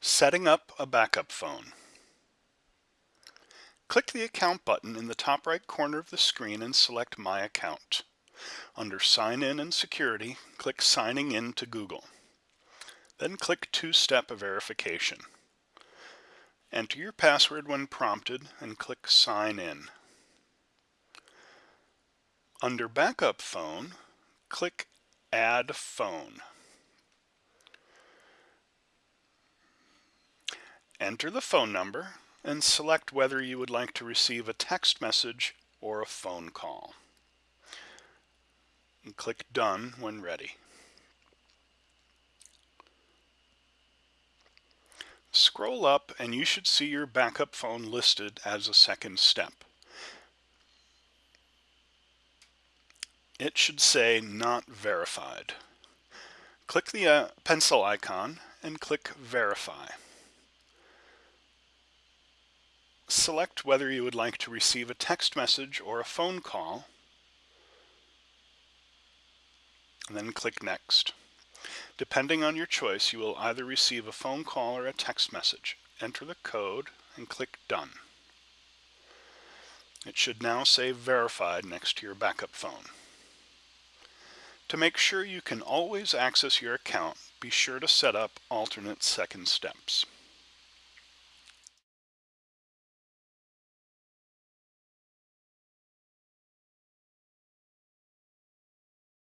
Setting up a backup phone. Click the Account button in the top right corner of the screen and select My Account. Under Sign In and Security, click Signing In to Google. Then click Two-Step Verification. Enter your password when prompted and click Sign In. Under Backup Phone, click Add Phone. Enter the phone number and select whether you would like to receive a text message or a phone call. And click Done when ready. Scroll up and you should see your backup phone listed as a second step. It should say Not Verified. Click the uh, pencil icon and click Verify. Select whether you would like to receive a text message or a phone call, and then click Next. Depending on your choice, you will either receive a phone call or a text message. Enter the code and click Done. It should now say Verified next to your backup phone. To make sure you can always access your account, be sure to set up alternate second steps.